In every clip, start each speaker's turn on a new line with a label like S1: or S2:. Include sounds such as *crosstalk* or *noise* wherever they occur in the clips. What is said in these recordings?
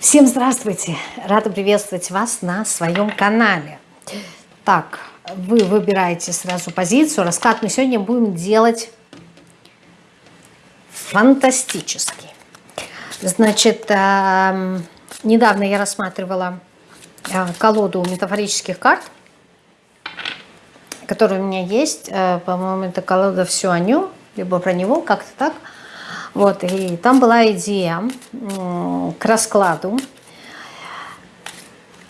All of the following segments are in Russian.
S1: Всем здравствуйте! Рада приветствовать вас на своем канале. Так, вы выбираете сразу позицию. Расклад мы сегодня будем делать фантастический. Значит, э, недавно я рассматривала э, колоду метафорических карт, которая у меня есть. Э, По-моему, это колода «Все о нем», либо про него, как-то так. Вот, и там была идея к раскладу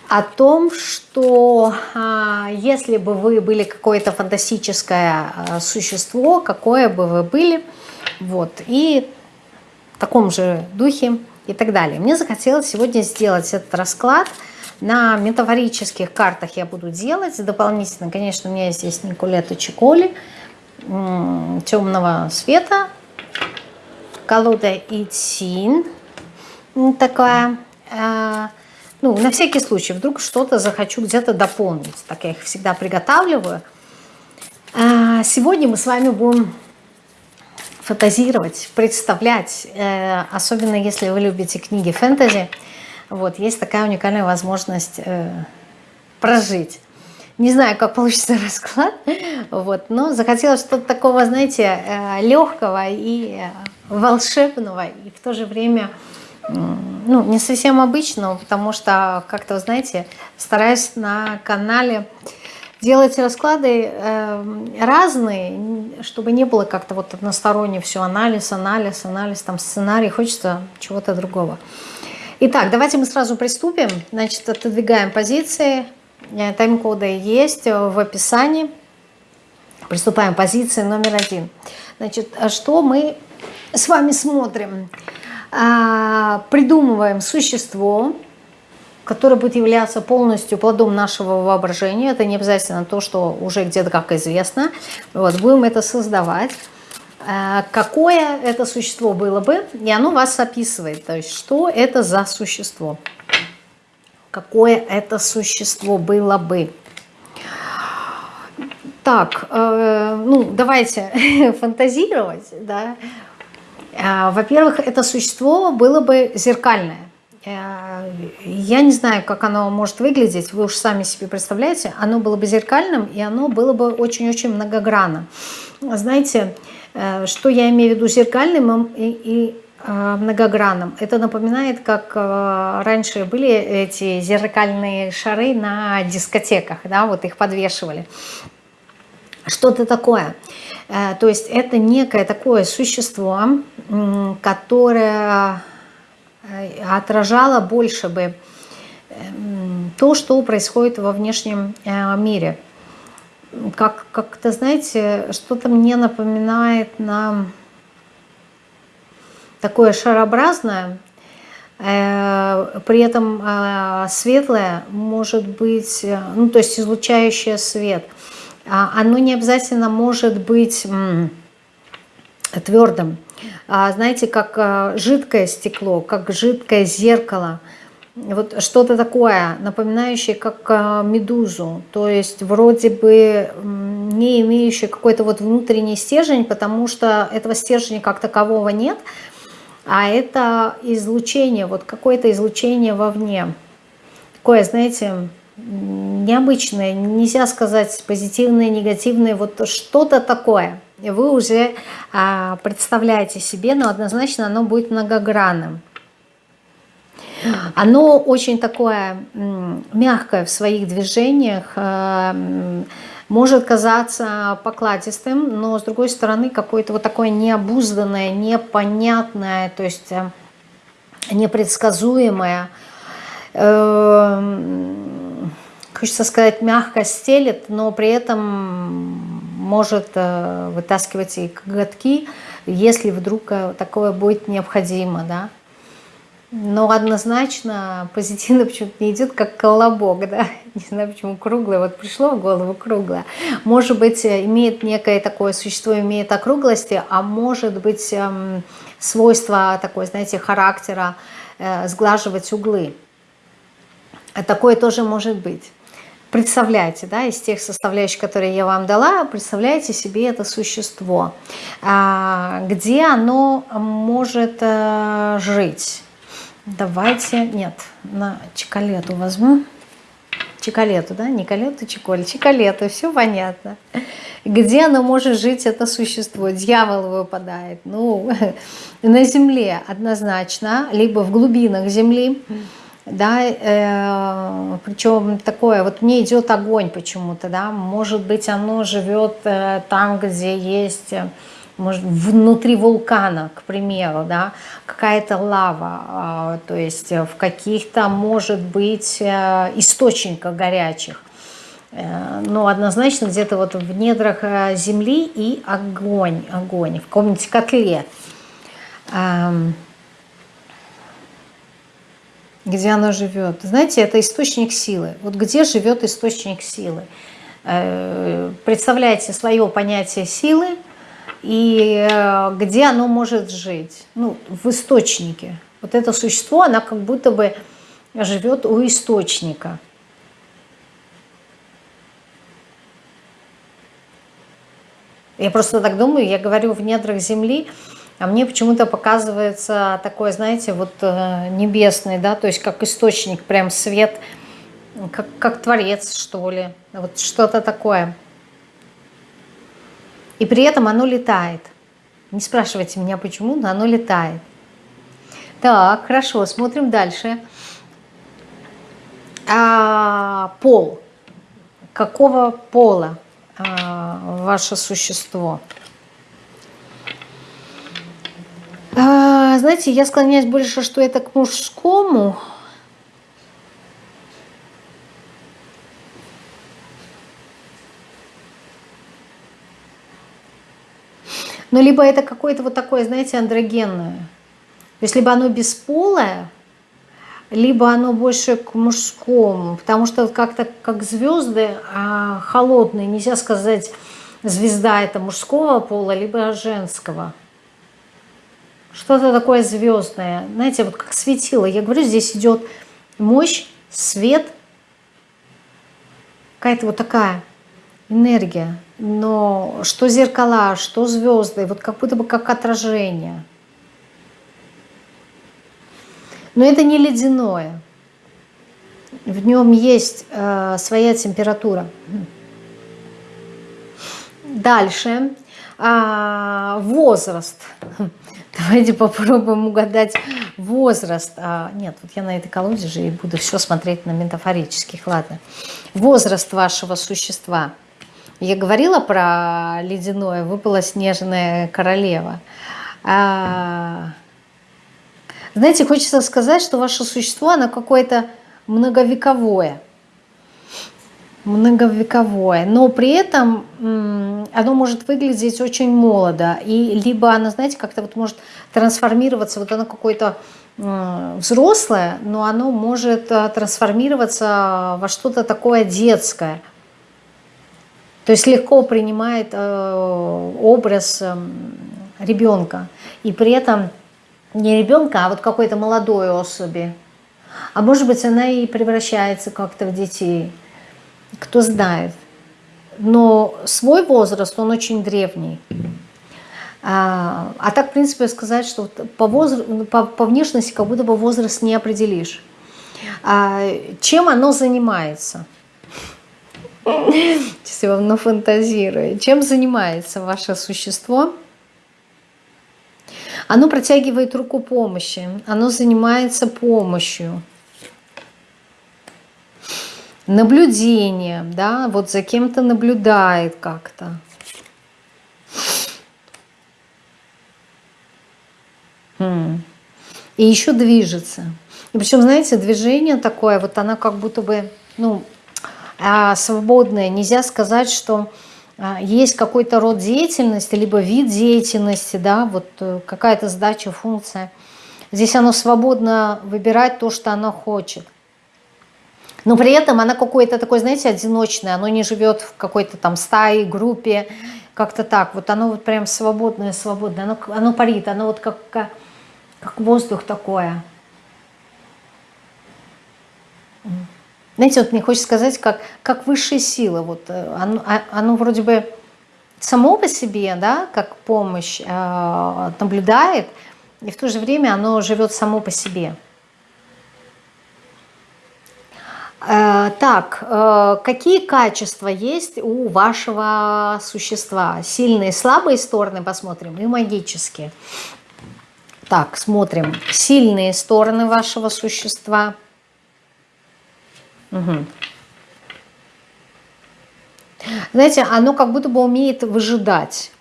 S1: о том, что а, если бы вы были какое-то фантастическое а, существо, какое бы вы были, вот, и в таком же духе и так далее. Мне захотелось сегодня сделать этот расклад на метафорических картах я буду делать. Дополнительно, конечно, у меня здесь Николета Чиколи темного света колода Итсин такая. Э, ну, на всякий случай, вдруг что-то захочу где-то дополнить. Так я их всегда приготавливаю. Э, сегодня мы с вами будем фантазировать, представлять, э, особенно если вы любите книги фэнтези. Вот, есть такая уникальная возможность прожить. Не знаю, как получится *laughs* расклад, вот, но захотелось что-то такого, знаете, легкого и волшебного и в то же время ну, не совсем обычного, потому что как-то, знаете, стараюсь на канале делать расклады э, разные, чтобы не было как-то вот односторонне все анализ, анализ, анализ, там сценарий, хочется чего-то другого. Итак, давайте мы сразу приступим. Значит, отодвигаем позиции. Э, тайм-коды есть в описании. Приступаем к позиции номер один. Значит, что мы с вами смотрим, а, придумываем существо, которое будет являться полностью плодом нашего воображения. Это не обязательно то, что уже где-то как известно. Вот, будем это создавать. А, какое это существо было бы, и оно вас описывает. То есть, что это за существо. Какое это существо было бы. Так, э, ну, давайте *laughs* фантазировать, да, во-первых, это существо было бы зеркальное. Э, я не знаю, как оно может выглядеть, вы уж сами себе представляете. Оно было бы зеркальным, и оно было бы очень-очень многогранным. Знаете, э, что я имею в виду зеркальным и, и э, многогранным? Это напоминает, как раньше были эти зеркальные шары на дискотеках, да, вот их подвешивали. Что-то такое. Э, то есть это некое такое существо, которое э, отражало больше бы эм, то, что происходит во внешнем э, мире. Как, как-то, знаете, что-то мне напоминает на такое шарообразное, при этом светлое может быть, ну то есть излучающее свет – оно не обязательно может быть твердым. А, знаете, как а, жидкое стекло, как жидкое зеркало. Вот что-то такое, напоминающее как медузу. То есть вроде бы не имеющее какой-то вот внутренний стержень, потому что этого стержня как такового нет, а это излучение, вот какое-то излучение вовне. Такое, знаете, необычное, нельзя сказать позитивное, негативное, вот что-то такое. Вы уже а, представляете себе, но однозначно оно будет многогранным. Оно очень такое мягкое в своих движениях, а, может казаться покладистым, но с другой стороны какое-то вот такое необузданное, непонятное, то есть э, непредсказуемое, эм, хочется сказать, мягко стелет, но при этом может э, вытаскивать и коготки, если вдруг э, такое будет необходимо, да. Но однозначно позитивно *laughs* почему-то не идет, как колобок, да, *laughs* не знаю почему круглое, вот пришло в голову круглое. Может быть, э, имеет некое такое существо, имеет округлости, а может быть, эм, свойство такое, знаете, характера, сглаживать углы. Такое тоже может быть представляете, да, из тех составляющих, которые я вам дала, представляете себе это существо, а, где оно может э, жить. Давайте, нет, на чекалету возьму. Чекалету, да? Не калету, чеколь, чекалету, все понятно. Где оно может жить, это существо? Дьявол выпадает. Ну, *laughs* на земле однозначно, либо в глубинах земли, да, э, причем такое, вот мне идет огонь почему-то, да, может быть оно живет э, там, где есть может, внутри вулкана, к примеру, да, какая-то лава, а, то есть в каких-то, может быть, э, источниках горячих. Э, но однозначно где-то вот в недрах э, земли и огонь, огонь, в каком-нибудь котле. Где оно живет? Знаете, это источник силы. Вот где живет источник силы? Представляете свое понятие силы – и э, где оно может жить? Ну, в источнике. Вот это существо, оно как будто бы живет у источника. Я просто так думаю, я говорю в недрах земли, а мне почему-то показывается такой, знаете, вот э, небесный, да, то есть как источник, прям свет, как, как творец, что ли, вот что-то такое. И при этом оно летает. Не спрашивайте меня почему, но оно летает. Так, хорошо, смотрим дальше. А, пол. Какого пола а, ваше существо? А, знаете, я склоняюсь больше, что это к мужскому, Но либо это какое-то вот такое, знаете, андрогенное. То есть либо оно бесполое, либо оно больше к мужскому, потому что как-то как звезды а холодные, нельзя сказать, звезда это мужского пола, либо женского. Что-то такое звездное, знаете, вот как светило. Я говорю, здесь идет мощь, свет, какая-то вот такая энергия. Но что зеркала, что звезды, вот как будто бы как отражение. Но это не ледяное. В нем есть э, своя температура. Дальше. А, возраст. Давайте попробуем угадать возраст. А, нет, вот я на этой колоде же и буду все смотреть на метафорических. Ладно. Возраст вашего существа – я говорила про ледяное, выпала снежная королева. А, знаете, хочется сказать, что ваше существо, оно какое-то многовековое. Многовековое. Но при этом оно может выглядеть очень молодо. И либо оно, знаете, как-то вот может трансформироваться, вот оно какое-то взрослое, но оно может а, трансформироваться во что-то такое детское – то есть легко принимает э, образ э, ребенка. И при этом не ребенка, а вот какой-то молодой особи. А может быть, она и превращается как-то в детей. Кто знает. Но свой возраст, он очень древний. А, а так, в принципе, сказать, что по, возраст, по, по внешности как будто бы возраст не определишь. А, чем оно занимается? Я вам нафантазирую. Чем занимается ваше существо? Оно протягивает руку помощи. Оно занимается помощью. Наблюдением, да, вот за кем-то наблюдает как-то. Хм. И еще движется. И причем, знаете, движение такое, вот она как будто бы, ну, а, свободное. Нельзя сказать, что а, есть какой-то род деятельности, либо вид деятельности, да, вот э, какая-то задача, функция. Здесь оно свободно выбирать то, что оно хочет. Но при этом она какое-то такое, знаете, одиночное, оно не живет в какой-то там стае, группе, как-то так. Вот оно вот прям свободное, свободное, оно, оно парит, оно вот как, как, как воздух такое. Знаете, вот мне хочется сказать, как, как высшая сила. Вот э, оно, а, оно вроде бы само по себе, да, как помощь, э, наблюдает, и в то же время оно живет само по себе. А, так, э, какие качества есть у вашего существа? Сильные, слабые стороны посмотрим и магические. Так, смотрим. Сильные стороны вашего существа. Угу. Знаете, оно как будто бы умеет выжидать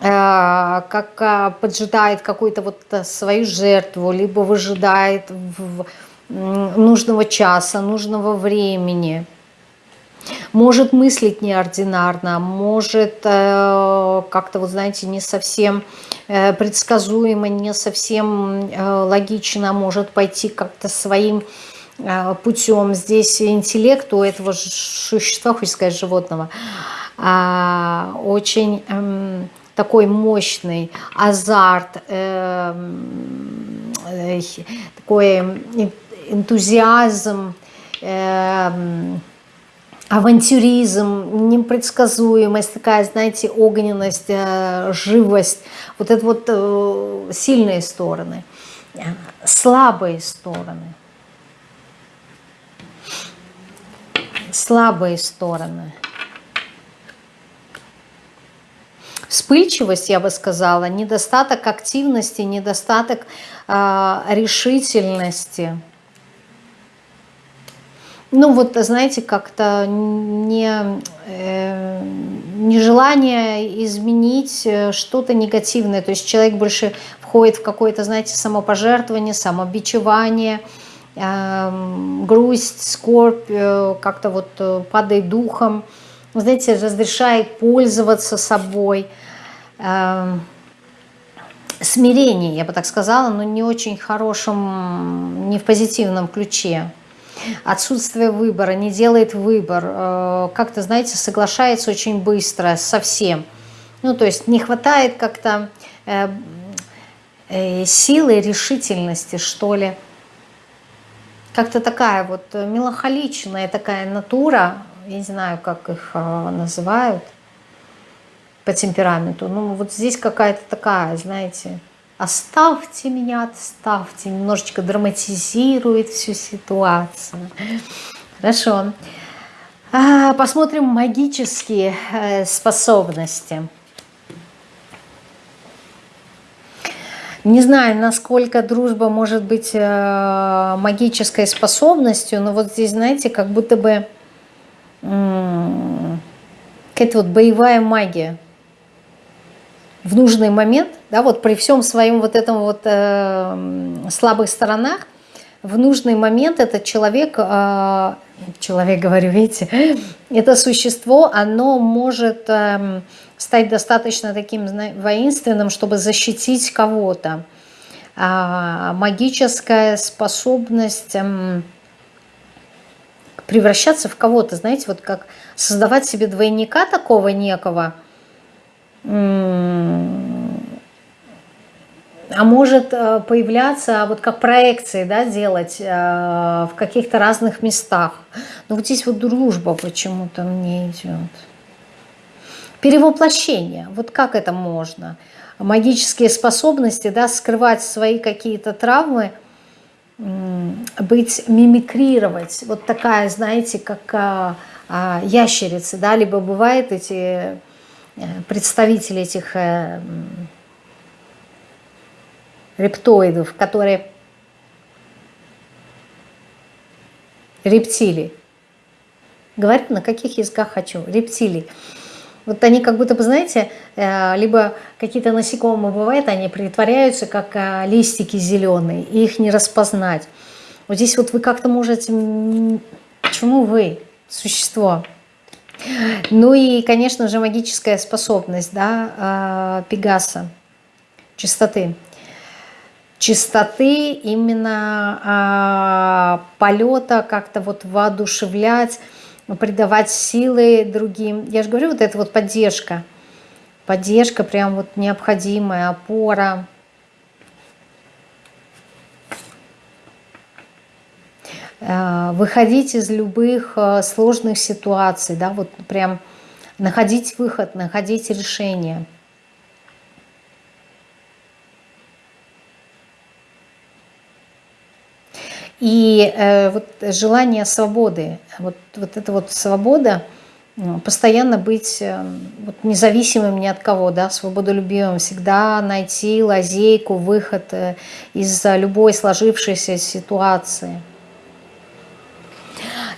S1: э, как э, поджидает какую-то вот свою жертву, либо выжидает нужного часа, нужного времени. Может мыслить неординарно, может э, как-то, вот знаете, не совсем э, предсказуемо, не совсем э, логично, может пойти как-то своим э, путем. Здесь интеллект у этого существа, хочется сказать, животного, э, очень э, такой мощный, азарт, э, э, такой энтузиазм, э, авантюризм, непредсказуемость, такая, знаете, огненность, э, живость. Вот это вот э, сильные стороны. Слабые стороны. Слабые стороны. Вспыльчивость, я бы сказала, недостаток активности, недостаток э, решительности – ну вот, знаете, как-то не, э, нежелание изменить э, что-то негативное. То есть человек больше входит в какое-то, знаете, самопожертвование, самобичевание, э, грусть, скорбь, э, как-то вот э, падает духом. Знаете, разрешает пользоваться собой. Э, смирение, я бы так сказала, но не очень хорошем, не в позитивном ключе отсутствие выбора, не делает выбор, э, как-то, знаете, соглашается очень быстро со всем. Ну, то есть не хватает как-то э, э, силы, решительности, что ли. Как-то такая вот меланхоличная такая натура, я не знаю, как их называют по темпераменту. Ну, вот здесь какая-то такая, знаете, оставьте меня, отставьте, немножечко драматизирует всю ситуацию. Хорошо. А, посмотрим магические э, способности. Не знаю, насколько дружба может быть э, магической способностью, но вот здесь, знаете, как будто бы какая-то вот боевая магия в нужный момент, да, вот при всем своем вот этом вот э, слабых сторонах, в нужный момент этот человек, э, человек, говорю, видите, *gasps* это существо, оно может э, стать достаточно таким воинственным, чтобы защитить кого-то. А магическая способность э, превращаться в кого-то, знаете, вот как создавать себе двойника такого некого – а может э, появляться вот как проекции, да, делать э, в каких-то разных местах. Но вот здесь вот дружба почему-то мне идет. Перевоплощение, вот как это можно? Магические способности, да, скрывать свои какие-то травмы, быть, мимикрировать. Вот такая, знаете, как а, а, ящерицы, да, либо бывает эти представители этих э, рептоидов, которые рептилии. Говорю, на каких языках хочу. Рептилии. Вот они как будто бы, знаете, э, либо какие-то насекомые бывают, они притворяются как листики зеленые, и их не распознать. Вот здесь вот вы как-то можете... Почему вы, существо, ну и, конечно же, магическая способность да, а, Пегаса, чистоты. Чистоты именно а, полета, как-то вот воодушевлять, придавать силы другим. Я же говорю, вот это вот поддержка. Поддержка прям вот необходимая, опора. Выходить из любых э, сложных ситуаций, да, вот прям находить выход, находить решение. И э, вот желание свободы, вот, вот эта вот свобода, постоянно быть э, независимым ни от кого, да, свободолюбивым, всегда найти лазейку, выход э, из любой сложившейся ситуации.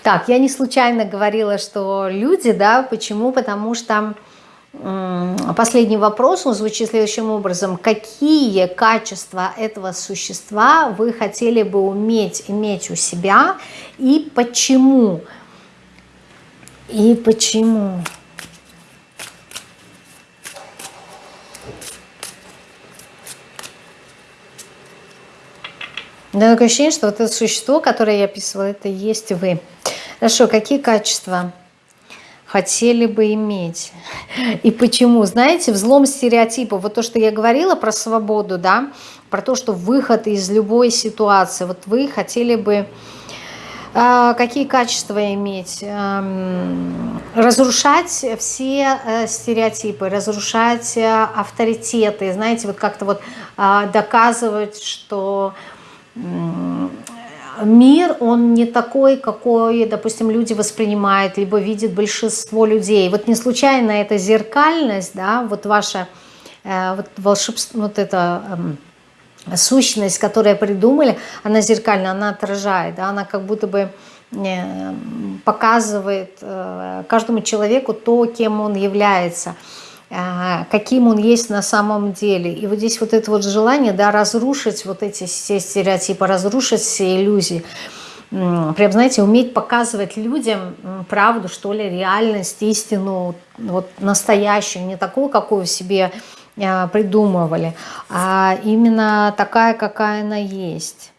S1: Так, я не случайно говорила, что люди, да, почему? Потому что последний вопрос, он звучит следующим образом. Какие качества этого существа вы хотели бы уметь иметь у себя и почему? И почему? Меня такое ощущение, что вот это существо, которое я описывала, это есть вы. Хорошо, какие качества хотели бы иметь? И почему? Знаете, взлом стереотипа. Вот то, что я говорила про свободу, да, про то, что выход из любой ситуации. Вот вы хотели бы а, какие качества иметь? Эм, разрушать все э, стереотипы, разрушать э, авторитеты, знаете, вот как-то вот а, доказывать, что мир, он не такой, какой, допустим, люди воспринимают, либо видит большинство людей. Вот не случайно эта зеркальность, да, вот ваша э, вот волшебство, вот это эм, сущность, которую придумали, она зеркальная, она отражает, да, она как будто бы э, показывает э, каждому человеку то, кем он является, каким он есть на самом деле. И вот здесь вот это вот желание, да, разрушить вот эти все стереотипы, разрушить все иллюзии, прям, знаете, уметь показывать людям правду, что ли, реальность, истину, вот настоящую, не такую, какую себе Э, придумывали, а именно такая, какая она есть.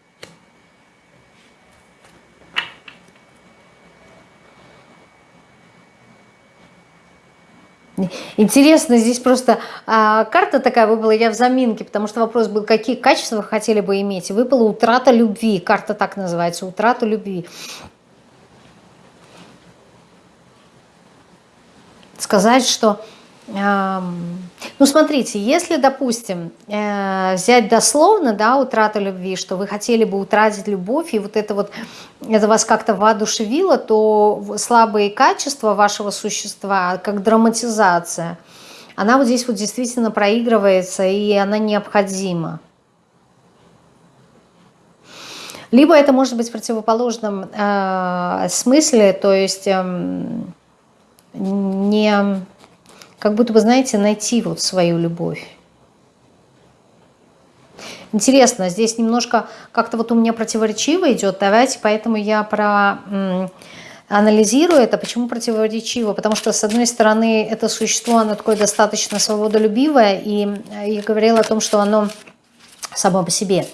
S1: Интересно, здесь просто а, карта такая выпала, я в заминке, потому что вопрос был, какие качества вы хотели бы иметь. выпала утрата любви, карта так называется, утрата любви. Сказать, что ну, смотрите, если, допустим, э, взять дословно, да, утрата любви, что вы хотели бы утратить любовь, и вот это вот, это вас как-то воодушевило, то слабые качества вашего существа, как драматизация, она вот здесь вот действительно проигрывается, и она необходима. Либо это может быть в противоположном э, смысле, то есть э, не как будто бы, знаете, найти вот свою любовь. Интересно, здесь немножко как-то вот у меня противоречиво идет, давайте, поэтому я про анализирую это. Почему противоречиво? Потому что, с одной стороны, это существо, оно такое достаточно свободолюбивое, и я говорила о том, что оно само по себе.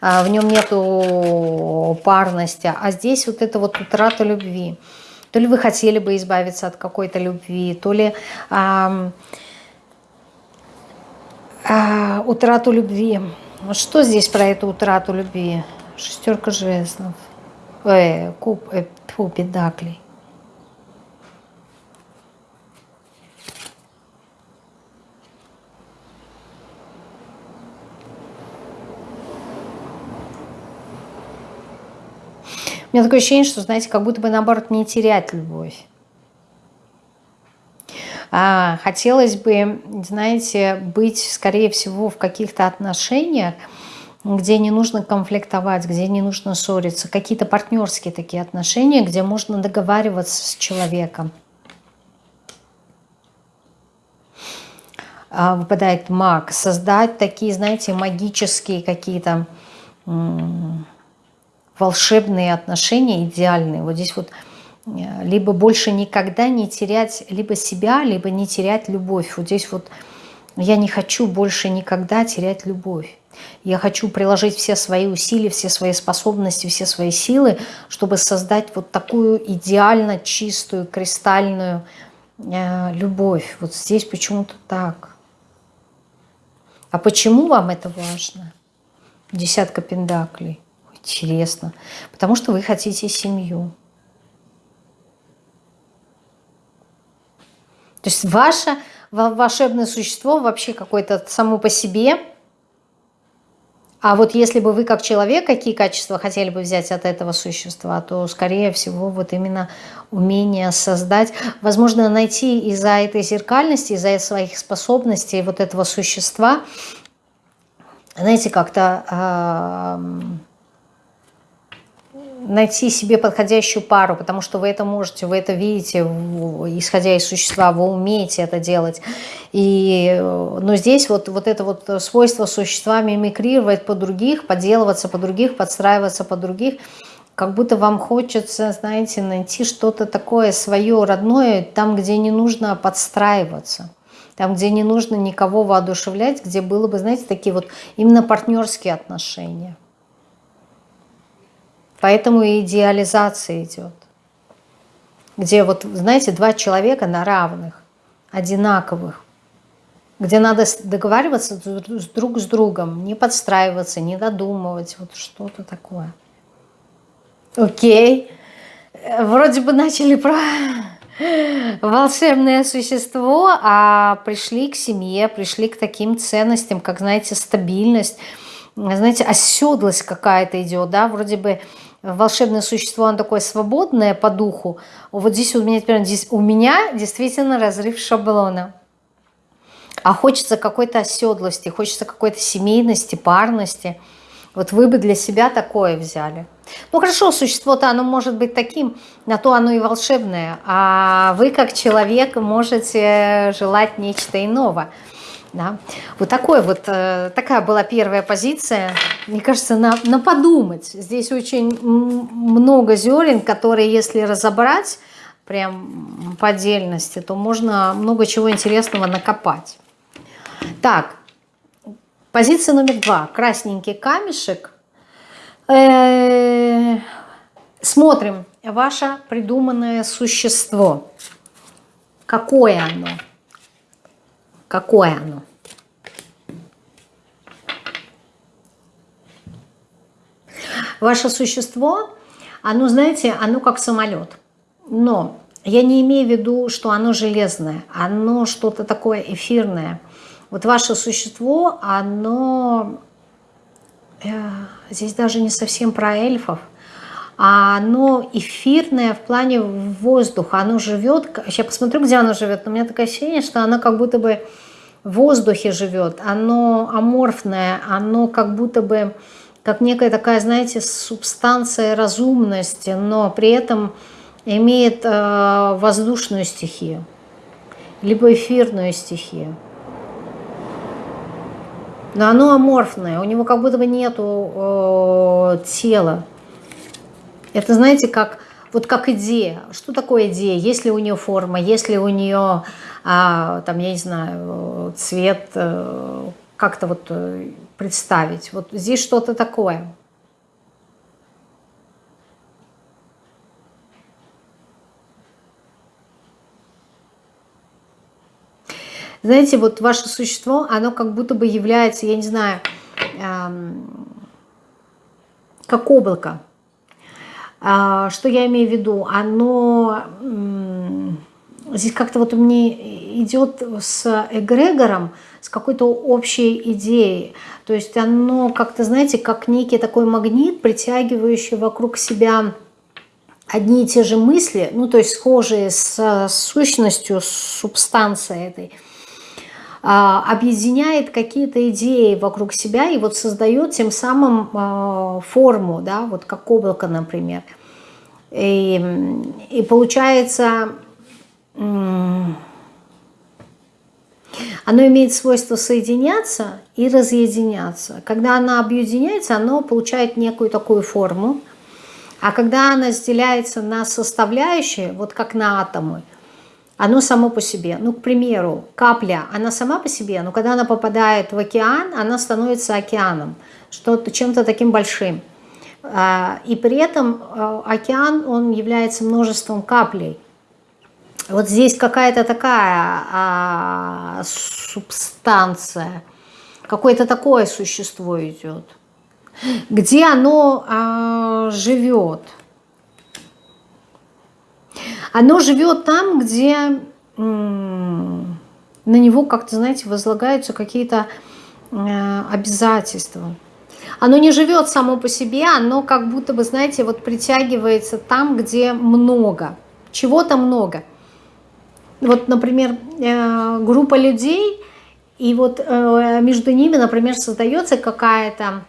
S1: А, в нем нету парности, а здесь вот это вот утрата любви. То ли вы хотели бы избавиться от какой-то любви, то ли а, а, утрату любви. Что здесь про эту утрату любви? Шестерка жезлов. Э, куб, э, фу. У меня такое ощущение, что, знаете, как будто бы, наоборот, не терять любовь. А, хотелось бы, знаете, быть, скорее всего, в каких-то отношениях, где не нужно конфликтовать, где не нужно ссориться, какие-то партнерские такие отношения, где можно договариваться с человеком. А, выпадает маг, создать такие, знаете, магические какие-то волшебные отношения, идеальные. Вот здесь вот э, либо больше никогда не терять либо себя, либо не терять любовь. Вот здесь вот я не хочу больше никогда терять любовь. Я хочу приложить все свои усилия, все свои способности, все свои силы, чтобы создать вот такую идеально чистую, кристальную э, любовь. Вот здесь почему-то так. А почему вам это важно? Десятка пендаклей. Интересно. Потому что вы хотите семью. То есть ваше волшебное существо вообще какое-то само по себе, А вот если бы вы как человек какие качества хотели бы взять от этого существа, то, скорее всего, вот именно умение создать, возможно, найти из-за этой зеркальности, из-за своих способностей вот этого существа, знаете, как-то э, найти себе подходящую пару, потому что вы это можете, вы это видите, исходя из существа, вы умеете это делать. И, но здесь вот, вот это вот свойство существа мимикрировать по других, поделываться по других, подстраиваться по других, как будто вам хочется, знаете, найти что-то такое свое, родное, там, где не нужно подстраиваться там, где не нужно никого воодушевлять, где было бы, знаете, такие вот именно партнерские отношения. Поэтому и идеализация идет. Где вот, знаете, два человека на равных, одинаковых, где надо договариваться друг с другом, не подстраиваться, не додумывать, вот что-то такое. Окей. Вроде бы начали про волшебное существо, а пришли к семье, пришли к таким ценностям, как, знаете, стабильность, знаете, оседлость какая-то идет, да, вроде бы волшебное существо, оно такое свободное по духу. Вот здесь у меня, теперь, здесь у меня действительно разрыв шаблона. А хочется какой-то оседлости, хочется какой-то семейности, парности. Вот вы бы для себя такое взяли. Ну хорошо, существо-то оно может быть таким, на то оно и волшебное. А вы как человек можете желать нечто иного. Да? Вот, такой вот э, такая была первая позиция. Мне кажется, на, на подумать. Здесь очень много зерен, которые, если разобрать прям по отдельности, то можно много чего интересного накопать. Так, позиция номер два. Красненький камешек. Э -э смотрим. Ваше придуманное существо. Какое оно? Какое оно? Ваше существо, оно, знаете, оно как самолет. Но я не имею в виду, что оно железное, оно что-то такое эфирное. Вот ваше существо, оно э, здесь даже не совсем про эльфов, а оно эфирное в плане воздуха. Оно живет, я посмотрю, где оно живет, но у меня такое ощущение, что оно как будто бы в воздухе живет, оно аморфное, оно как будто бы как некая такая, знаете, субстанция разумности, но при этом имеет э, воздушную стихию, либо эфирную стихию. Но оно аморфное, у него как будто бы нету э, тела. Это, знаете, как вот как идея. Что такое идея? Есть ли у нее форма, есть ли у нее, а, там, я не знаю, цвет, э, как-то вот э, представить. Вот здесь что-то такое. Знаете, вот ваше существо, оно как будто бы является, я не знаю, эм, как облако. А, что я имею в виду? Оно здесь как-то вот у меня идет с эгрегором, с какой-то общей идеей. То есть оно как-то, знаете, как некий такой магнит, притягивающий вокруг себя одни и те же мысли, ну то есть схожие с сущностью, с субстанцией этой, объединяет какие-то идеи вокруг себя и вот создает тем самым а, форму, да, вот как облако, например. И, и получается оно имеет свойство соединяться и разъединяться. Когда она объединяется, оно получает некую такую форму. А когда она разделяется на составляющие, вот как на атомы, оно само по себе. Ну, к примеру, капля, она сама по себе, но когда она попадает в океан, она становится океаном, что-то чем-то таким большим. А, и при этом э, океан, он является множеством каплей. Вот здесь какая-то такая а, субстанция, какое-то такое существо идет. Где оно а, живет? Оно живет там, где на него как-то, знаете, возлагаются какие-то а, обязательства. Оно не живет само по себе, оно как будто бы, знаете, вот притягивается там, где много, чего-то много. Вот, например, э, группа людей, и вот э, между ними, например, создается какая-то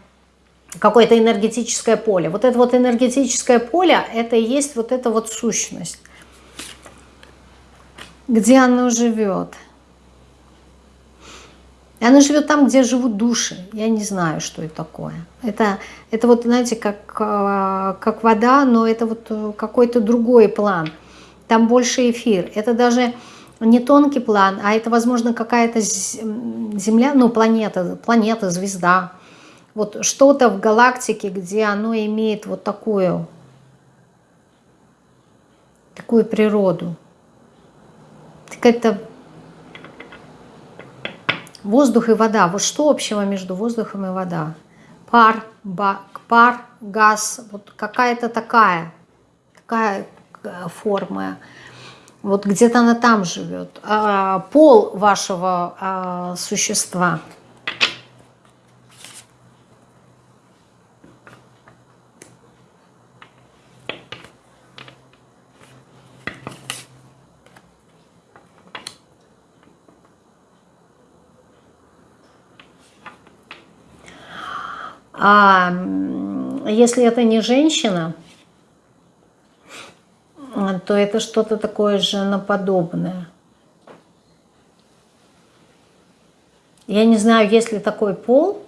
S1: какое-то энергетическое поле. Вот это вот энергетическое поле, это и есть вот эта вот сущность. Где оно живет? И оно живет там, где живут души. Я не знаю, что это такое. Это, это вот, знаете, как, а, как вода, но это вот э, какой-то другой план. Там больше эфир. Это даже не тонкий план, а это, возможно, какая-то Земля, ну, планета, планета, звезда. Вот что-то в галактике, где оно имеет вот такую, такую природу. Так это Воздух и вода. Вот что общего между воздухом и вода? Пар, ба, пар, газ, вот какая-то такая, такая э, форма. Вот где-то она там живет. А, пол вашего а, существа – Если это не женщина, то это что-то такое женоподобное. Я не знаю, есть ли такой пол,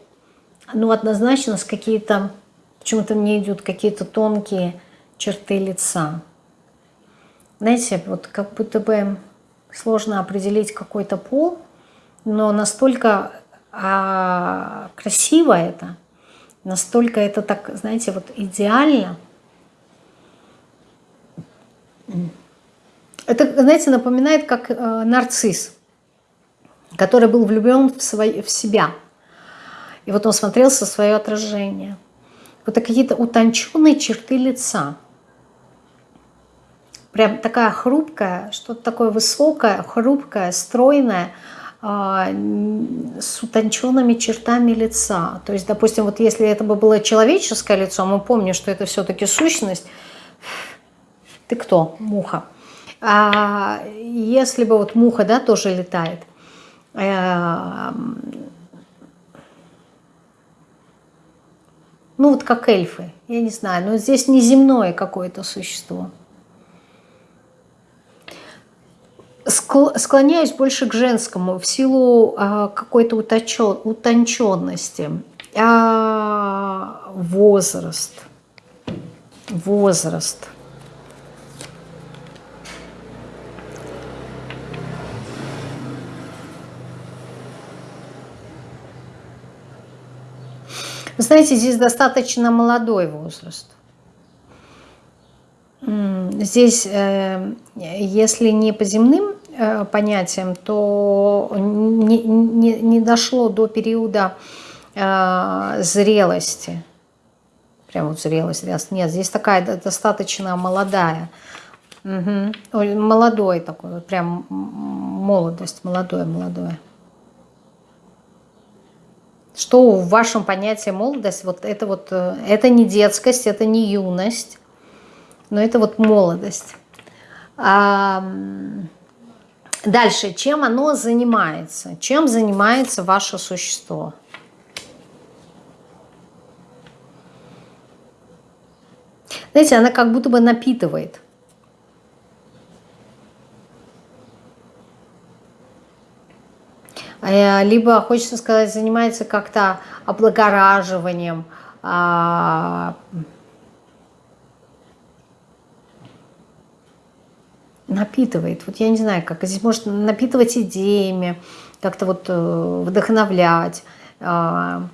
S1: но однозначно с какие-то, почему-то мне идут какие-то тонкие черты лица. Знаете, вот как будто бы сложно определить какой-то пол, но настолько а, красиво это – Настолько это так, знаете, вот идеально. Это, знаете, напоминает как э, нарцисс, который был влюблен в, свой, в себя. И вот он смотрел со свое отражение. Вот какие-то утонченные черты лица. Прям такая хрупкая, что-то такое высокое, хрупкое, стройное – с утонченными чертами лица. То есть, допустим, вот если это бы было человеческое лицо, мы помним, что это все-таки сущность. Ты кто? Муха. А если бы вот муха, да, тоже летает, э, ну вот как эльфы, я не знаю, но здесь неземное какое-то существо. Склоняюсь больше к женскому в силу а, какой-то утонченности. А, возраст. Возраст. знаете, здесь достаточно молодой возраст. Здесь, э, если не по земным Э, понятием, то не, не, не дошло до периода э, зрелости. Прям вот зрелость, зрелость. Нет, здесь такая достаточно молодая. Угу. Молодой такой, прям молодость, молодое, молодое. Что в вашем понятии молодость? Вот это вот, это не детскость, это не юность, но это вот молодость. А, Дальше, чем оно занимается? Чем занимается ваше существо? Знаете, она как будто бы напитывает. Э, либо, хочется сказать, занимается как-то облагораживанием, напитывает. Вот я не знаю, как здесь может напитывать идеями, как-то вот э, вдохновлять, а,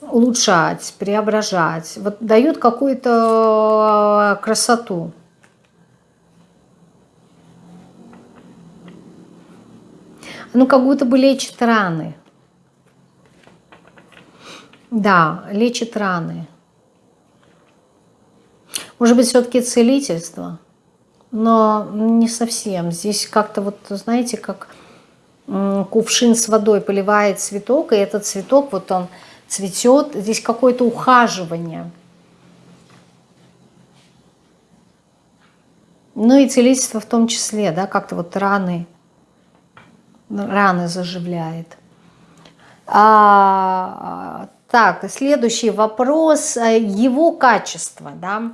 S1: улучшать, преображать. Вот дает какую-то красоту. Ну, как будто бы лечит раны. Да, лечит раны. Может быть, все-таки целительство – но не совсем. Здесь как-то вот, знаете, как кувшин с водой поливает цветок, и этот цветок, вот он цветет. Здесь какое-то ухаживание. Ну и целительство в том числе, да, как-то вот раны, раны заживляет. А, так, следующий вопрос. Его качество, да?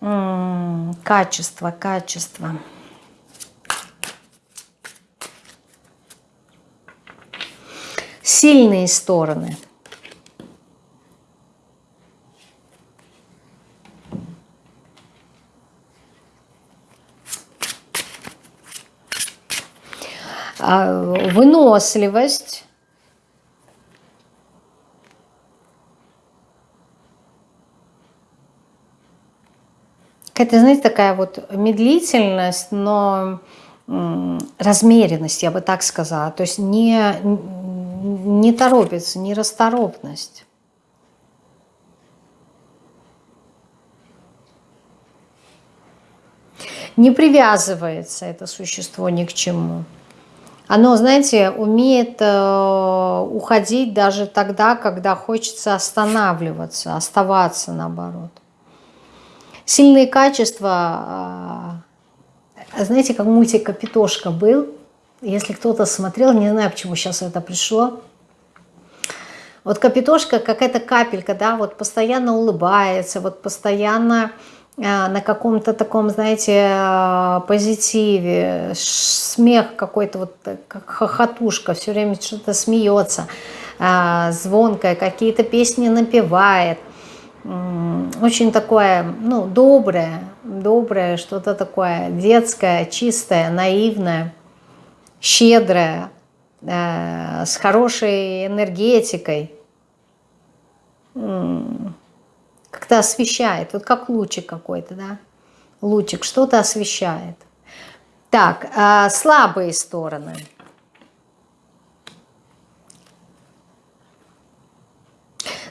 S1: Качество, качество. Сильные стороны. А, выносливость. Какая-то, знаете, такая вот медлительность, но размеренность, я бы так сказала. То есть не, не торопится, не расторопность. Не привязывается это существо ни к чему. Оно, знаете, умеет э, уходить даже тогда, когда хочется останавливаться, оставаться наоборот. Сильные качества, э, знаете, как мультик «Капитошка» был, если кто-то смотрел, не знаю, почему сейчас это пришло, вот Капитошка какая-то капелька, да, вот постоянно улыбается, вот постоянно а, на каком-то таком, знаете, а, позитиве, смех какой-то, вот как хохотушка, все время что-то смеется, а, звонкое, какие-то песни напевает. Очень такое, ну, доброе, доброе, что-то такое детское, чистое, наивное, щедрое, с хорошей энергетикой как-то освещает, вот как лучик какой-то, да, лучик что-то освещает. Так, э, слабые стороны.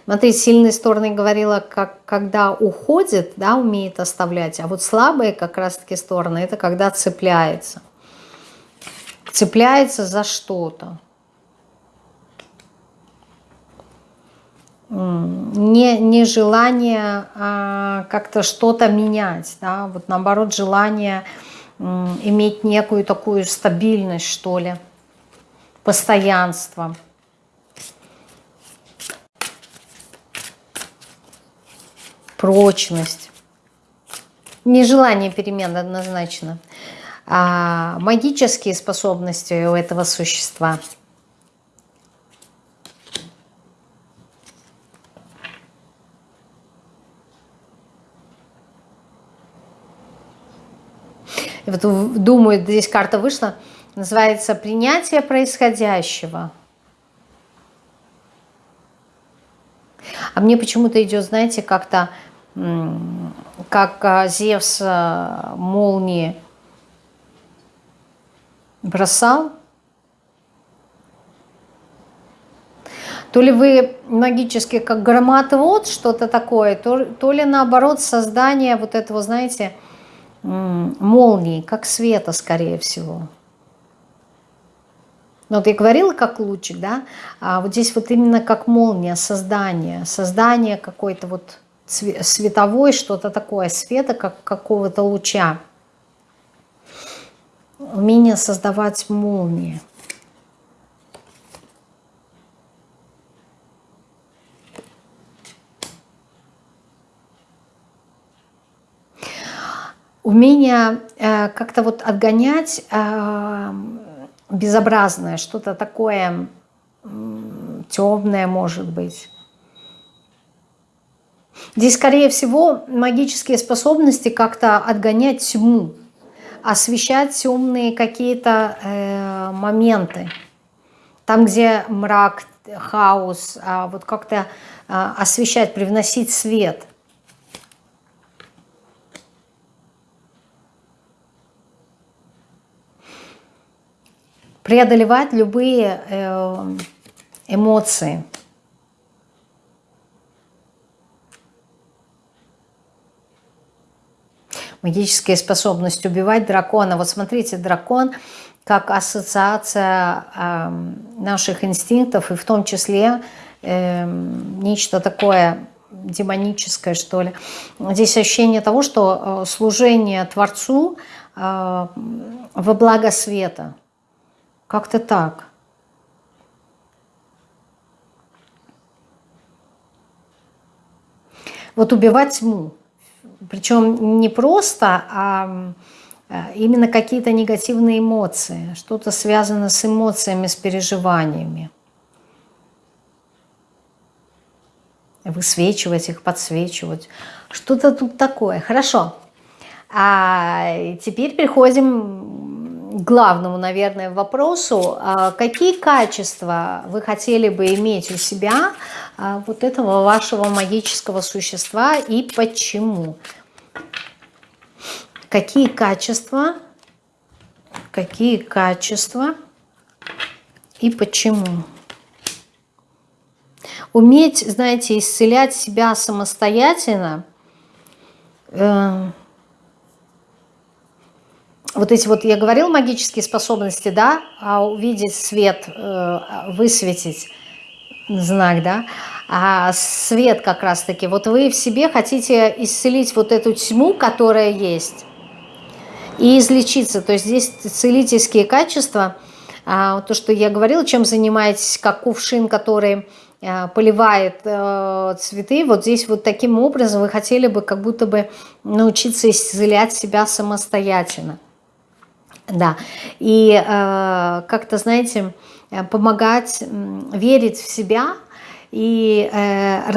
S1: Смотрите, сильные стороны говорила, как, когда уходит, да, умеет оставлять, а вот слабые как раз-таки стороны, это когда цепляется. Цепляется за что-то. не, не желание а, как-то что-то менять, да, вот наоборот желание иметь некую такую стабильность, что ли, постоянство. Прочность. Нежелание перемен однозначно. А магические способности у этого существа – И вот думаю, здесь карта вышла, называется «Принятие происходящего». А мне почему-то идет, знаете, как-то, как а, Зевс а, молнии бросал. То ли вы магически как громоотвод, что-то такое, то, то ли наоборот создание вот этого, знаете, молнии, как света, скорее всего. Ну, вот я говорила, как лучик, да, а вот здесь вот именно как молния, создание, создание какой-то вот световой, что-то такое, света, как какого-то луча. Умение создавать молнии. умение э, как-то вот отгонять э, безобразное, что-то такое э, темное может быть. Здесь, скорее всего, магические способности как-то отгонять тьму, освещать темные какие-то э, моменты. Там, где мрак, хаос, а вот как-то э, освещать, привносить свет – преодолевать любые э, эмоции. Магическая способность убивать дракона. Вот смотрите, дракон как ассоциация э, наших инстинктов, и в том числе э, нечто такое демоническое, что ли. Здесь ощущение того, что э, служение Творцу э, во благо света. Как-то так. Вот убивать тьму. Причем не просто, а Э, именно какие-то негативные эмоции, что-то связано с эмоциями, с переживаниями. Высвечивать их, подсвечивать. Что-то тут такое. Хорошо. А теперь переходим главному, наверное, вопросу. А какие качества вы хотели бы иметь у себя, а, вот этого вашего магического существа и почему? какие качества, какие качества и почему. Уметь, знаете, исцелять себя самостоятельно, э, вот эти вот, я говорил, магические способности, да, а увидеть свет, э, высветить знак, да, а свет как раз-таки, вот вы в себе хотите исцелить вот эту тьму, которая есть, и излечиться. То есть здесь целительские качества, а, то, что я говорила, чем занимаетесь, как кувшин, который а, поливает э, цветы, вот здесь вот таким образом вы хотели бы как будто бы научиться исцелять себя самостоятельно. Да, и э, как-то, знаете, помогать верить в себя, и э,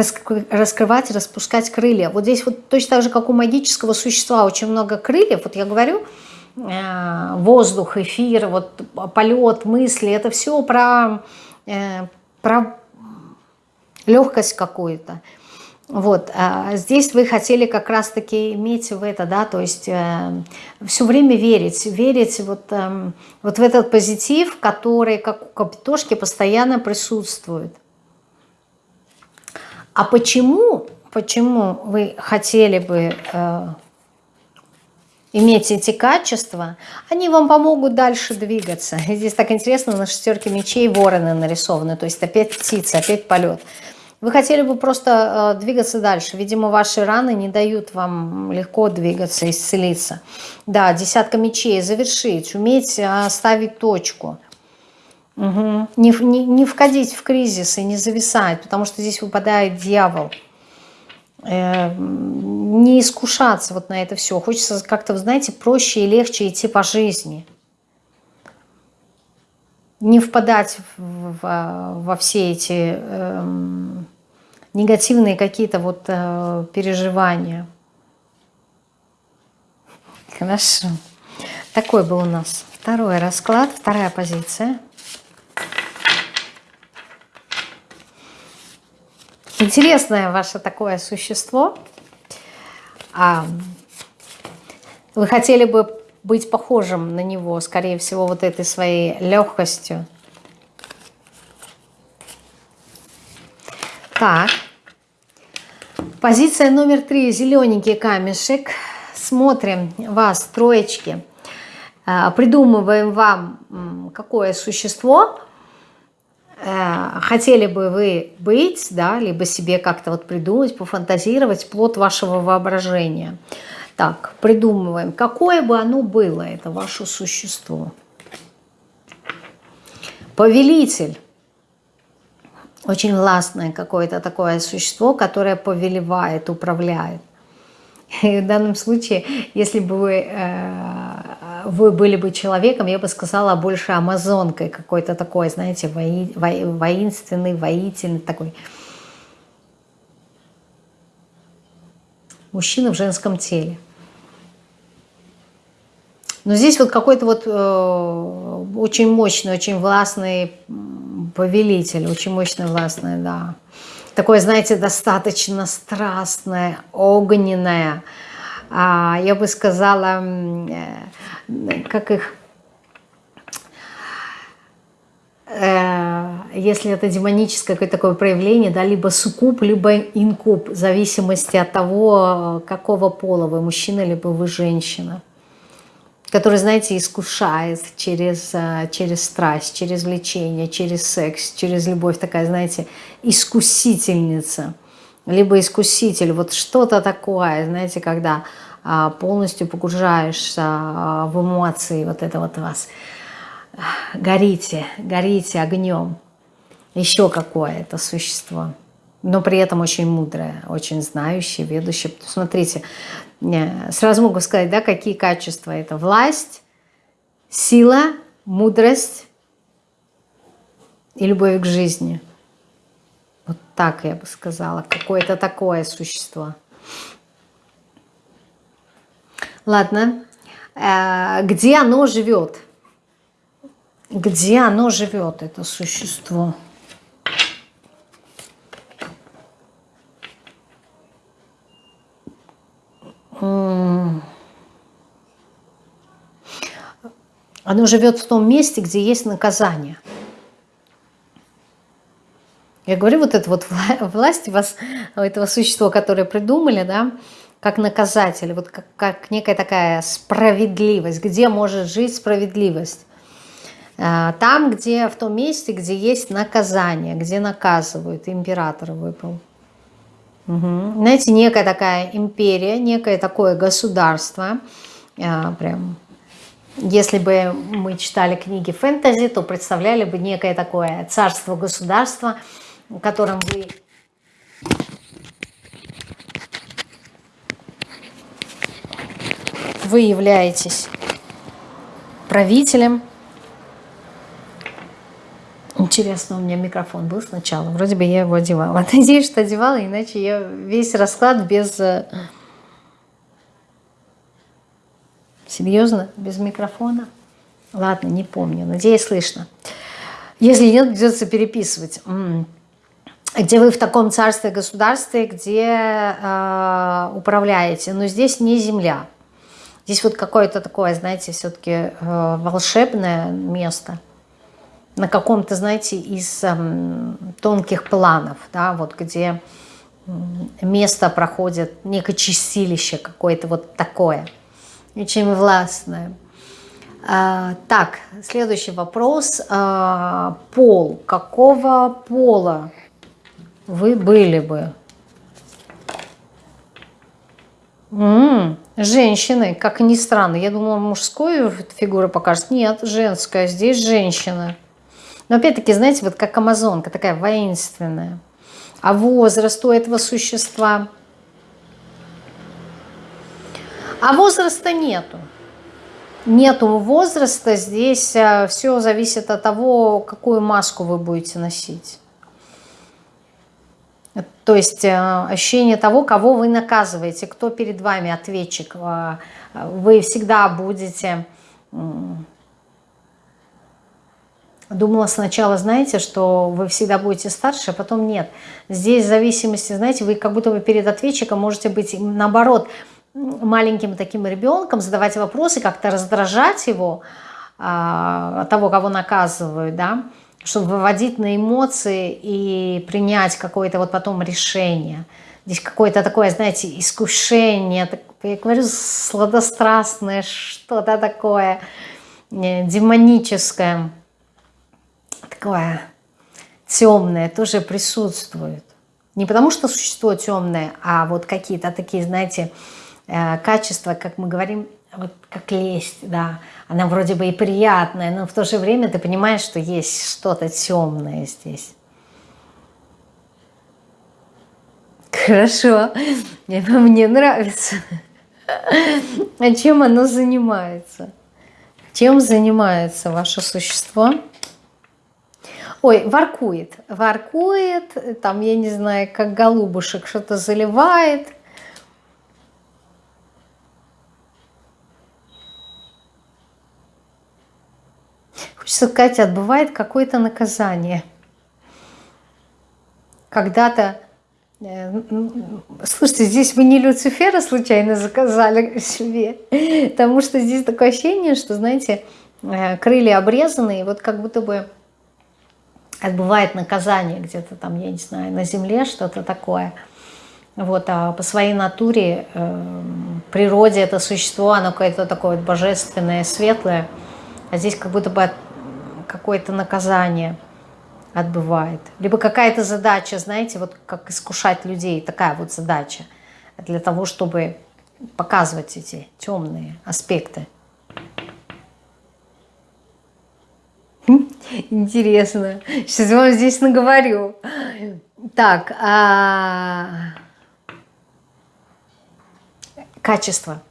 S1: раскрывать, распускать крылья. Вот здесь вот точно так же, как у магического существа очень много крыльев, вот я говорю, э, воздух, эфир, вот полет, мысли, это все про, э, про легкость какую-то. Вот, а здесь вы хотели как раз-таки иметь в это, да, то есть э, все время верить, верить вот, э, вот в этот позитив, который, как у капитошки, постоянно присутствует. А почему, почему вы хотели бы э, иметь эти качества, они вам помогут дальше двигаться. *laughs* Здесь так интересно, на шестерке мечей вороны нарисованы, то есть опять птица, опять полет. Вы хотели бы просто э, двигаться дальше. Видимо, ваши раны не дают вам легко двигаться, исцелиться. Да, десятка мечей, завершить, уметь э, ставить точку. Угу. Не, не, не входить в кризис и не зависать, потому что здесь выпадает дьявол. Э, не искушаться вот на это все. Хочется как-то, знаете, проще и легче идти по жизни. Не впадать в, в, во все эти э, негативные какие-то вот э, переживания. Хорошо. Такой был у нас второй расклад, вторая позиция. Интересное ваше такое существо. А, вы хотели бы быть похожим на него, скорее всего, вот этой своей легкостью. Так. Позиция номер три. Зелененький камешек. Смотрим вас, троечки. А, придумываем вам, какое существо Э, хотели бы вы быть, да, либо себе как-то вот придумать, пофантазировать, плод вашего воображения. Так, придумываем, какое бы оно было, это ваше существо. Повелитель. Очень властное какое-то такое существо, которое повелевает, управляет. И в данном случае, если бы вы, э, вы были бы человеком, я бы сказала больше амазонкой, какой-то такой, знаете, вои, вои, воинственный, воительный такой. Мужчина в женском теле. Но здесь вот какой-то вот э, очень мощный, очень властный повелитель, очень мощный, властный, да. Такое, знаете, достаточно страстное, огненное, а, я бы сказала, э, как их, э, если это демоническое какое-то такое проявление, да, либо суккуб, либо инкуб, в зависимости от того, какого пола вы, мужчина, либо вы женщина. Который, знаете, искушает через, э, через страсть, через влечение, через секс, через любовь, такая, знаете, искусительница, либо искуситель, вот что-то такое, знаете, когда а, полностью погружаешься а, в эмоции, вот это вот вас, горите, горите огнем, еще какое-то существо, но при этом очень мудрое, очень знающее, ведущее. Смотрите, сразу могу сказать, да, какие качества это. Власть, сила, мудрость и любовь к жизни. Вот так я бы сказала, какое-то такое существо. Ладно, э, где оно живет? Где оно живет, это существо? Живет в том месте, где есть наказание. Я говорю, вот это вот *laughs* власть вас, этого существа, которое придумали, да, как наказатель, вот как, как некая такая справедливость, где может жить справедливость. А, там, где, в том месте, где есть наказание, где наказывают, император выпал. Угу. Знаете, некая такая империя, некое такое государство, а, прям, если бы мы читали книги фэнтези, то представляли бы некое такое царство-государство, в котором вы вы являетесь правителем. Интересно, у меня микрофон был сначала. Вроде бы я его одевала. *laughs* Надеюсь, что одевала, иначе я весь расклад без... Э, Серьезно? Без микрофона? Ладно, не помню. Надеюсь, слышно. Если нет, придется переписывать. Где вы в таком царстве-государстве, где э, управляете. Но здесь не земля. Здесь вот какое-то такое, знаете, все-таки э, волшебное место на каком-то, знаете, из э, тонких планов, да, вот где место проходит некое чистилище какое-то вот такое, очень властное. А, так, следующий вопрос. А, пол. Какого пола вы были бы? Женщины, как ни странно. Я думала, мужскую фигуру покажет. Нет, женская. Здесь женщина. Но опять-таки, знаете, вот как амазонка, такая воинственная. А возраст у этого существа? А возраста нету. Нету возраста, здесь а, все зависит от того, какую маску вы будете носить. То есть э, ощущение того, кого вы наказываете, кто перед вами ответчик. Э, вы всегда будете... Думала сначала, знаете, что вы всегда будете старше, а потом нет. Здесь в зависимости, знаете, вы как будто бы перед ответчиком можете быть наоборот маленьким таким ребенком, задавать вопросы, как-то раздражать его, а, того, кого наказывают, да, чтобы выводить на эмоции и принять какое-то вот потом решение. Здесь какое-то такое, знаете, искушение, я говорю, сладострастное, что-то такое э, демоническое, такое темное тоже присутствует. Не потому что существо темное, а вот какие-то такие, знаете, качества, как мы говорим, вот как лесть, да, она вроде бы и приятная, но в то же время ты понимаешь, что есть что-то темное здесь. Хорошо, *laughs* мне нравится. А чем оно занимается? Чем занимается ваше существо? Ой, воркует. Воркует, там, я не знаю, как голубушек что-то заливает. Хочется сказать, отбывает какое-то наказание. Когда-то... Э, слушайте, здесь вы не Люцифера случайно заказали себе, потому что здесь такое ощущение, что, знаете, э, крылья обрезаны, и вот как будто бы отбывает наказание где-то там, я не знаю, на земле, что-то такое. Вот, а по своей натуре, э, природе это существо, оно какое-то такое вот божественное, светлое, а здесь как будто бы какое-то наказание отбывает. Либо какая-то задача, знаете, вот как искушать людей, такая вот задача для того, чтобы показывать эти темные аспекты. *laughs* Интересно. Сейчас вам здесь наговорю. Так, а... качества.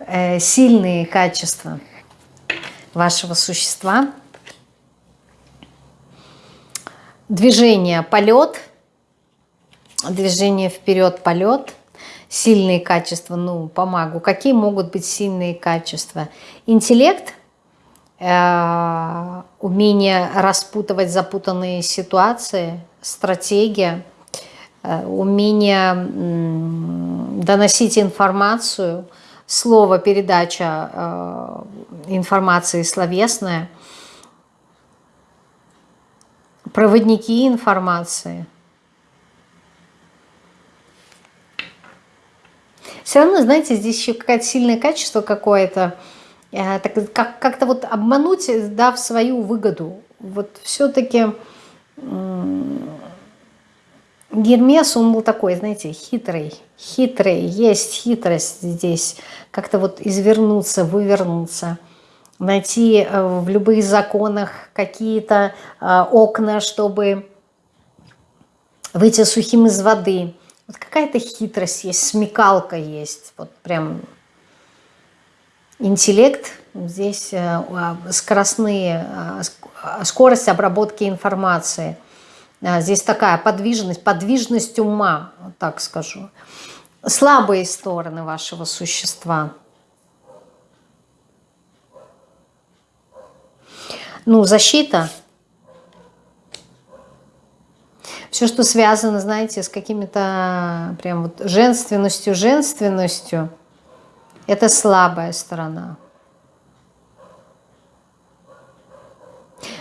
S1: Э, сильные качества вашего существа. Движение, полет. Движение вперед, полет. Сильные качества, ну, помогу. Какие могут быть сильные качества? Интеллект – Э, умение распутывать запутанные ситуации, стратегия, э, умение доносить информацию, слово, передача э, информации словесная, проводники информации. Все равно, знаете, здесь еще какое-то сильное качество какое-то – Э, как-то вот обмануть, да, в свою выгоду. Вот все-таки Гермес, он был такой, знаете, хитрый, хитрый, есть хитрость здесь, как-то вот извернуться, вывернуться, найти э, в любых законах какие-то э, окна, чтобы выйти сухим из воды. Вот какая-то хитрость есть, смекалка есть, вот прям интеллект, здесь э, а, скоростные, а, а, скорость обработки информации. Здесь такая подвижность, подвижность ума, вот так скажу. Слабые стороны вашего существа. Ну, защита. Все, что связано, знаете, с какими-то прям вот женственностью, женственностью – это слабая сторона.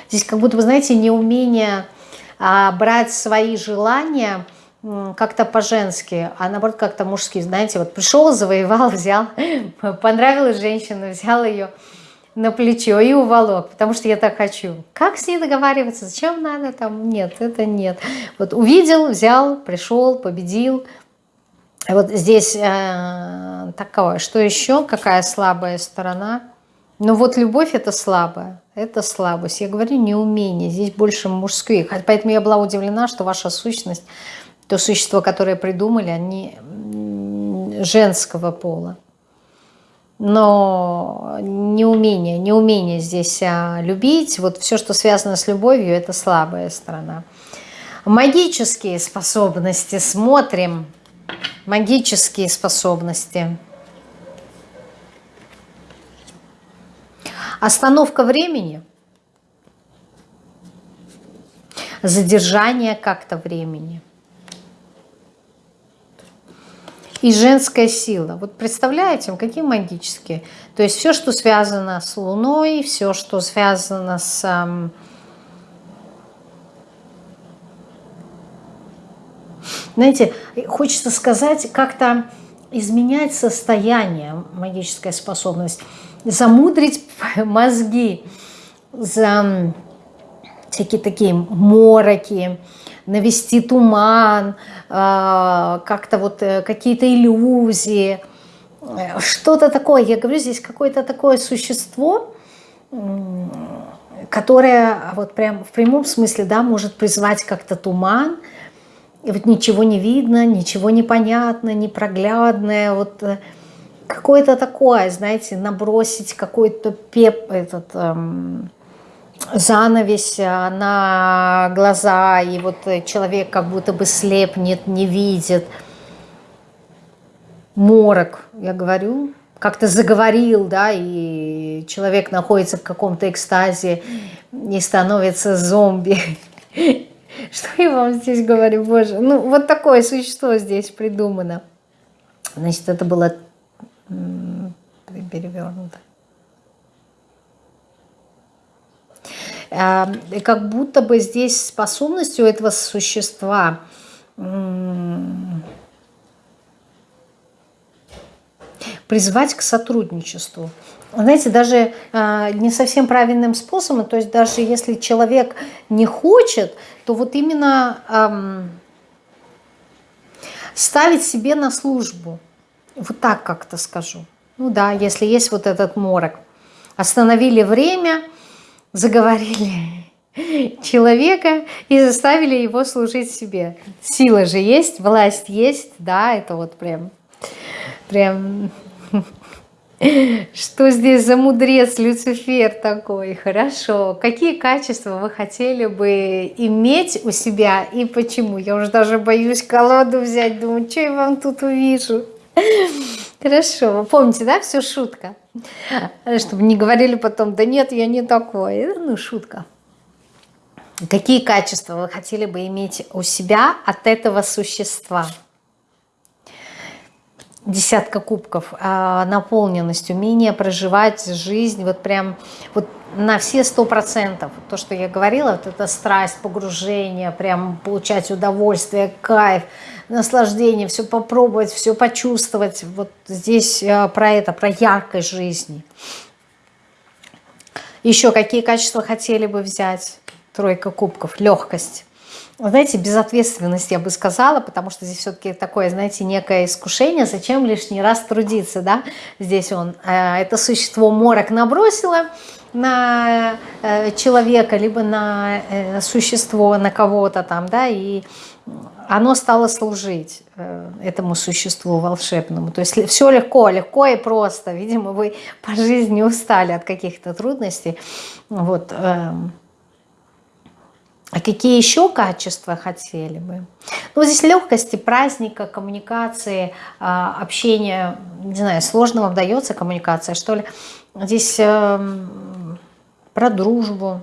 S1: Здесь как будто, вы знаете, неумение а, брать свои желания как-то по-женски, а наоборот как-то мужски. Знаете, вот пришел, завоевал, *laughs* взял, *laughs* понравилась женщина, взял ее на плечо и уволок, потому что я так хочу. Как с ней договариваться? Зачем надо там? Нет, это нет. Вот увидел, взял, пришел, победил, вот здесь э, такое. Что еще? Какая слабая сторона? Ну вот любовь это слабая. Это слабость. Я говорю неумение. Здесь больше мужских. Поэтому я была удивлена, что ваша сущность, то существо, которое придумали, они женского пола. Но неумение, неумение здесь а, любить, вот все, что связано с любовью, это слабая сторона. Магические способности смотрим магические способности. Остановка времени. Задержание как-то времени. И женская сила. Вот представляете, какие магические? То есть все, что связано с Луной, все, что связано с Знаете, хочется сказать, как-то изменять состояние, магическая способность, замудрить *laughs* мозги, за всякие такие мороки, навести туман, а, как-то вот э, какие-то иллюзии, что-то такое. Я говорю, здесь какое-то такое существо, которое вот прям в прямом смысле, да, может призвать как-то туман, и вот ничего не видно, ничего не понятно, непроглядное, вот э, какое-то такое, знаете, набросить какой-то пеп, этот эм, занавес э, на глаза, и вот э, человек как будто бы слепнет, не видит. Морок, я говорю, как-то заговорил, да, и человек находится в каком-то экстазе и становится зомби. *laughs* Что я вам здесь говорю, боже. Ну, вот такое существо здесь придумано. Значит, это было перевернуто. Эм, как будто бы здесь способность у этого существа призвать к сотрудничеству. Знаете, даже э, не совсем правильным способом, то есть даже если человек не хочет, то вот именно эм, ставить себе на службу. Вот так как-то скажу. Ну да, если есть вот этот морок. Остановили время, заговорили человека и заставили его служить себе. Сила же есть, власть есть, да, это вот прям, прям, что здесь за мудрец Люцифер такой, хорошо. Какие качества вы хотели бы иметь у себя и почему? Я уже даже боюсь колоду взять, думаю, что я вам тут увижу. Хорошо, помните, да, все шутка? Чтобы не говорили потом, да нет, я не такой. Ну, шутка. Какие качества вы хотели бы иметь у себя от этого существа? Десятка кубков, а, наполненность, умение проживать жизнь, вот прям вот на все сто процентов. То, что я говорила, вот это страсть, погружение, прям получать удовольствие, кайф, наслаждение, все попробовать, все почувствовать. Вот здесь а, про это, про яркость жизни. Еще какие качества хотели бы взять? Тройка кубков, легкость. Знаете, безответственность, я бы сказала, потому что здесь все-таки такое, знаете, некое искушение, зачем лишний раз трудиться, да? Здесь он, э, это существо морок набросило на э, человека, либо на э, существо, на кого-то там, да, и оно стало служить этому существу волшебному. То есть все легко, легко и просто. Видимо, вы по жизни устали от каких-то трудностей. Вот, эм, а какие еще качества хотели бы? Ну, здесь легкости, праздника, коммуникации, а, общения. Не знаю, сложно вам коммуникация, что ли. Здесь эм, про дружбу,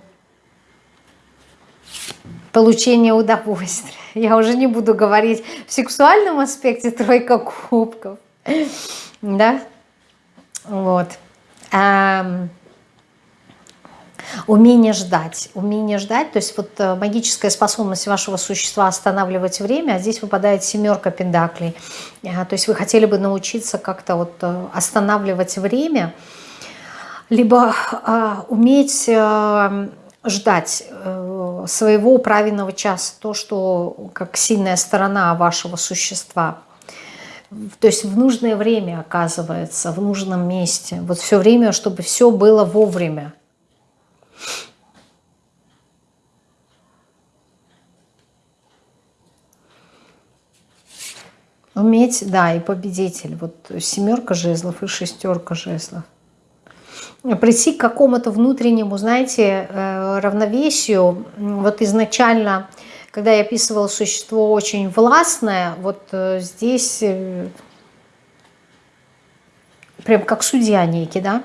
S1: получение удовольствия. *laughs* Я уже не буду говорить в сексуальном аспекте тройка кубков. *laughs* Да? Вот. Умение ждать. Умение ждать, то есть вот э, магическая способность вашего существа останавливать время, а здесь выпадает семерка пендаклей. А, то есть вы хотели бы научиться как-то вот э, останавливать время, либо а, уметь а, ждать своего правильного часа, то, что как сильная сторона вашего существа. То есть в нужное время оказывается, в нужном месте. Вот все время, чтобы все было вовремя. Уметь, да, и победитель. Вот семерка жезлов и шестерка жезлов. Прийти к какому-то внутреннему, знаете, э, равновесию. Вот изначально, когда я описывала существо очень властное, вот э, здесь э, прям как судья некий, да,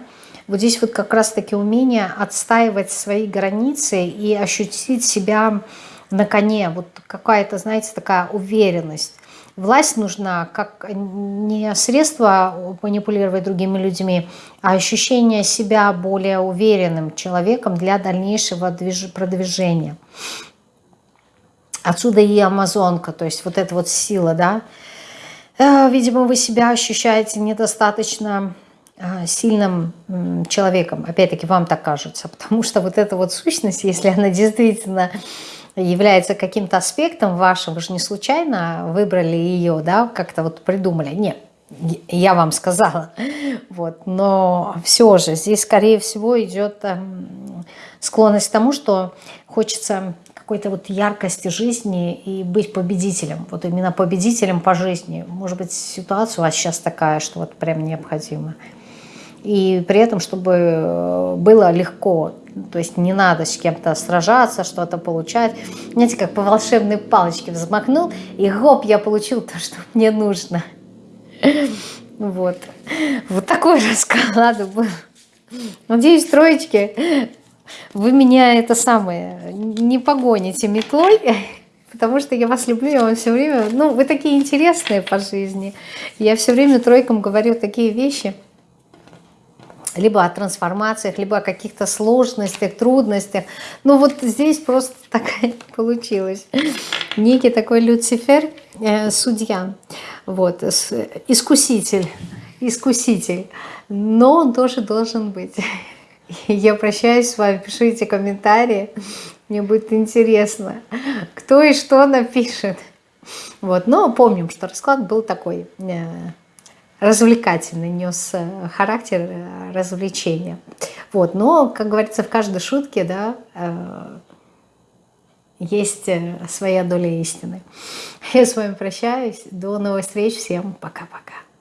S1: вот здесь вот как раз-таки умение отстаивать свои границы и ощутить себя на коне. Вот какая-то, знаете, такая уверенность. Власть нужна как не средство манипулировать другими людьми, а ощущение себя более уверенным человеком для дальнейшего продвижения. Отсюда и амазонка, то есть вот эта вот сила, да. Э, видимо, вы себя ощущаете недостаточно а, сильным человеком. Опять-таки, вам так кажется. *laughs* Потому что вот эта вот сущность, если она действительно является каким-то аспектом вашим, вы же не случайно выбрали ее, да, как-то вот придумали. Нет, я вам сказала. Вот. Но все же здесь, скорее всего, идет эм, склонность к тому, что хочется какой-то вот яркости жизни и быть победителем. Вот именно победителем по жизни. Может быть, ситуация у вас сейчас такая, что вот прям необходимо и при этом, чтобы э, было легко, то есть не надо с кем-то сражаться, что-то получать. Знаете, как по волшебной палочке взмахнул, и гоп, я получил то, что мне нужно. Вот. Вот такой расклад был. Надеюсь, троечки, вы меня это самое не погоните метлой, потому что я вас люблю, я вам все время... Ну, вы такие интересные по жизни. Я все время тройкам говорю такие вещи – либо о трансформациях, либо о каких-то сложностях, трудностях. Ну вот здесь просто *laughs* такая получилось. Некий такой Люцифер, э, судья, вот, искуситель, искуситель, но он тоже должен быть. *laughs* Я прощаюсь с вами, пишите комментарии, мне будет интересно, кто и что напишет. Вот, но помним, что расклад был такой э, развлекательный, нес э, характер э, развлечения. Вот, но, как говорится, в каждой шутке, да, есть своя доля истины. *laughs* Я с вами прощаюсь. До новых встреч. Всем пока-пока.